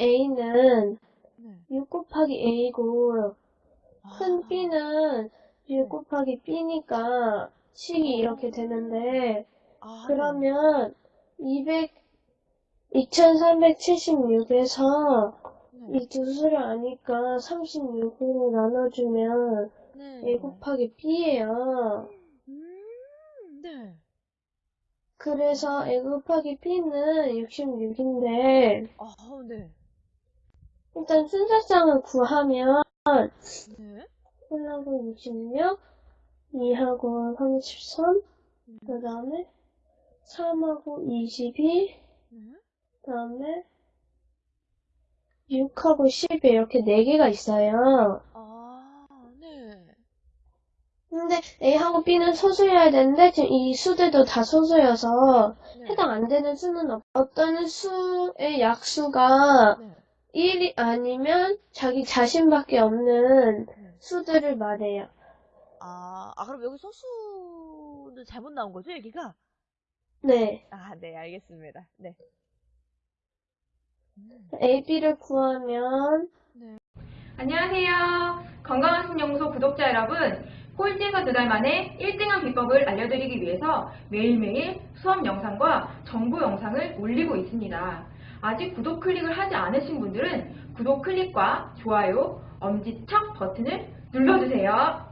A는 네. 6 곱하기 A고 큰 아, B는 6 곱하기 B니까 식이 이렇게 되는데 아, 그러면 200, 2376에서 네. 이두 수를 아니까 36으로 나눠주면 네. A 곱하기 B예요. 음, 네. 그래서 A 곱하기 B는 66인데 아, 네. 일단 순서상을 구하면 네. 1하고 66, 2하고 33, 음, 그 다음에 3하고 22, 네. 그 다음에 6하고 10 이렇게 4개가 있어요. 아, 네. 근데 A하고 B는 소수여야 되는데 지금 이 수들도 다 소수여서 네. 해당 안 되는 수는 없, 어떤 수의 약수가 네. 1이 아니면 자기 자신밖에 없는 네. 수들을 말해요. 아, 아, 그럼 여기 소수는 잘못 나온 거죠, 여기가? 네. 아, 네, 알겠습니다. 네. 음, A, B를 구하면 안녕하세요. 건강한 신연구소 구독자 여러분. 꼴찌에서 두 달 만에 1등한 비법을 알려드리기 위해서 매일매일 수업 영상과 정보 영상을 올리고 있습니다. 아직 구독 클릭을 하지 않으신 분들은 구독 클릭과 좋아요, 엄지척 버튼을 눌러주세요.